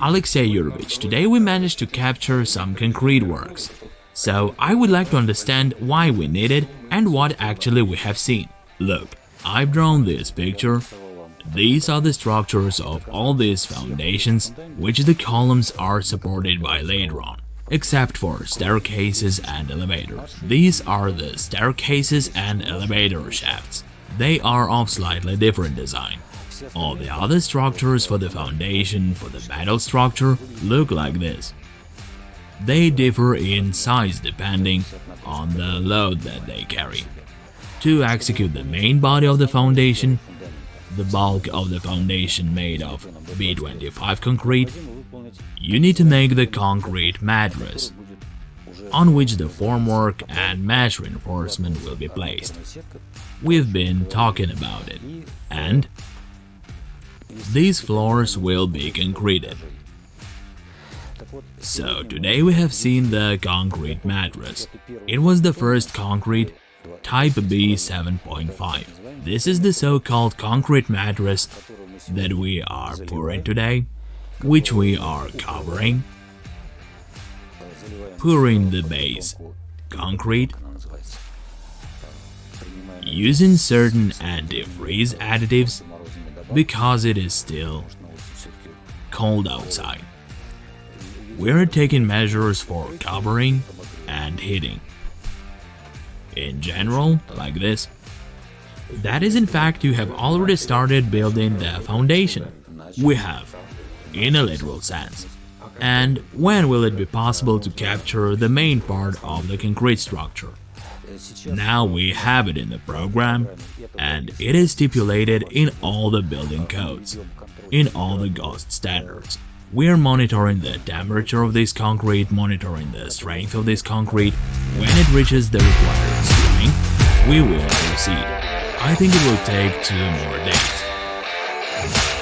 Alexey Yurovich. Today we managed to capture some concrete works. So I would like to understand why we need it and what actually we have seen. Look, I've drawn this picture. These are the structures of all these foundations, which the columns are supported by later on, except for staircases and elevators. These are the staircases and elevator shafts. They are of slightly different design. All the other structures for the foundation for the metal structure look like this. They differ in size depending on the load that they carry. To execute the main body of the foundation, the bulk of the foundation made of B25 concrete, you need to make the concrete mattress, on which the formwork and mesh reinforcement will be placed. We've been talking about it, and these floors will be concreted. So today we have seen the concrete mattress. It was the first concrete Type B 7.5. This is the so-called concrete mattress that we are pouring today, which we are covering, pouring the base, concrete, using certain anti-freeze additives because it is still cold outside. We're taking measures for covering and heating. In general, like this. That is in fact you have already started building the foundation. We have, in a literal sense. And when will it be possible to capture the main part of the concrete structure? Now we have it in the program, and it is stipulated in all the building codes, in all the GOST standards. We are monitoring the temperature of this concrete, monitoring the strength of this concrete. When it reaches the required strength, we will proceed. I think it will take two more days.